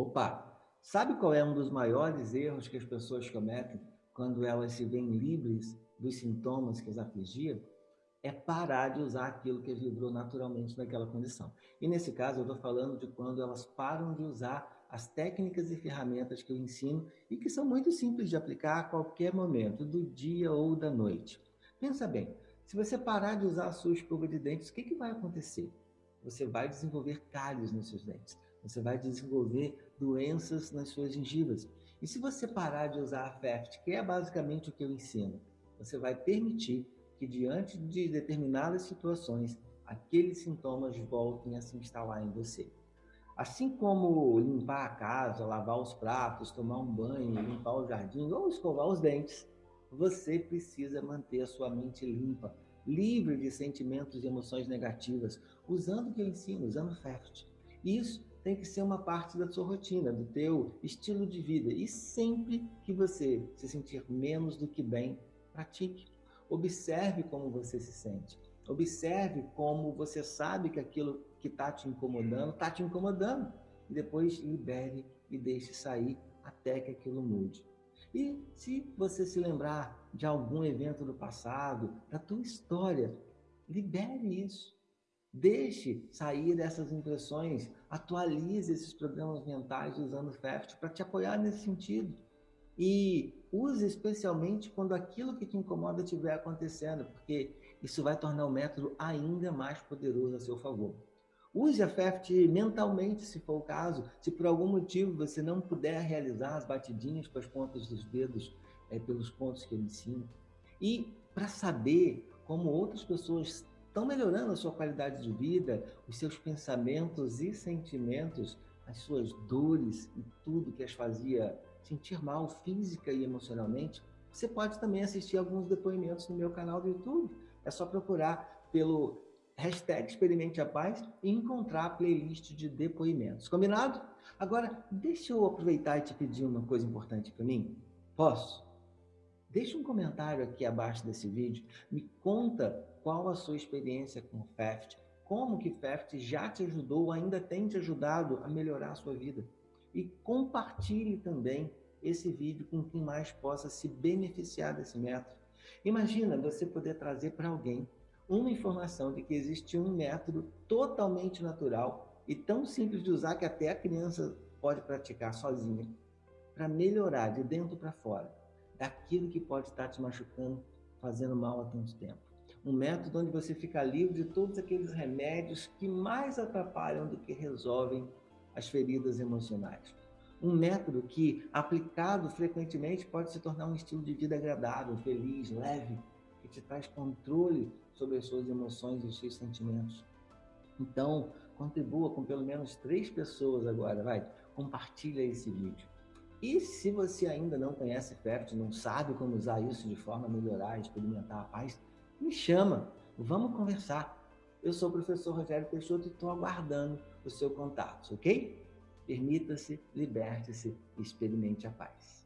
Opa! Sabe qual é um dos maiores erros que as pessoas cometem quando elas se veem livres dos sintomas que as afligiam? É parar de usar aquilo que as livrou naturalmente naquela condição. E nesse caso eu estou falando de quando elas param de usar as técnicas e ferramentas que eu ensino e que são muito simples de aplicar a qualquer momento, do dia ou da noite. Pensa bem, se você parar de usar a sua escova de dentes, o que, que vai acontecer? Você vai desenvolver cáries nos seus dentes você vai desenvolver doenças nas suas gengivas. E se você parar de usar a FEFT, que é basicamente o que eu ensino, você vai permitir que diante de determinadas situações, aqueles sintomas voltem a se instalar em você. Assim como limpar a casa, lavar os pratos, tomar um banho, limpar o jardim ou escovar os dentes, você precisa manter a sua mente limpa, livre de sentimentos e emoções negativas, usando o que eu ensino, usando FEFT. Isso tem que ser uma parte da sua rotina, do teu estilo de vida. E sempre que você se sentir menos do que bem, pratique. Observe como você se sente. Observe como você sabe que aquilo que está te incomodando, está te incomodando. E depois libere e deixe sair até que aquilo mude. E se você se lembrar de algum evento do passado, da tua história, libere isso. Deixe sair dessas impressões, atualize esses programas mentais usando o FEFT para te apoiar nesse sentido. E use especialmente quando aquilo que te incomoda estiver acontecendo, porque isso vai tornar o método ainda mais poderoso a seu favor. Use a FEFT mentalmente, se for o caso, se por algum motivo você não puder realizar as batidinhas com as pontas dos dedos é, pelos pontos que eu ensino. E para saber como outras pessoas estão melhorando a sua qualidade de vida, os seus pensamentos e sentimentos, as suas dores e tudo que as fazia sentir mal física e emocionalmente, você pode também assistir alguns depoimentos no meu canal do YouTube. É só procurar pelo hashtag Experimente a Paz e encontrar a playlist de depoimentos. Combinado? Agora, deixa eu aproveitar e te pedir uma coisa importante para mim. Posso? Deixa um comentário aqui abaixo desse vídeo, me conta qual a sua experiência com o FEFT, como que FEFT já te ajudou ou ainda tem te ajudado a melhorar a sua vida. E compartilhe também esse vídeo com quem mais possa se beneficiar desse método. Imagina você poder trazer para alguém uma informação de que existe um método totalmente natural e tão simples de usar que até a criança pode praticar sozinha para melhorar de dentro para fora daquilo que pode estar te machucando, fazendo mal há tanto tempo. Um método onde você fica livre de todos aqueles remédios que mais atrapalham do que resolvem as feridas emocionais. Um método que, aplicado frequentemente, pode se tornar um estilo de vida agradável, feliz, leve, que te traz controle sobre as suas emoções e os seus sentimentos. Então, contribua com pelo menos três pessoas agora, vai, compartilha esse vídeo. E se você ainda não conhece FEFT, não sabe como usar isso de forma a melhorar, experimentar a paz, me chama, vamos conversar. Eu sou o professor Rogério Peixoto e estou aguardando o seu contato, ok? Permita-se, liberte-se, experimente a paz.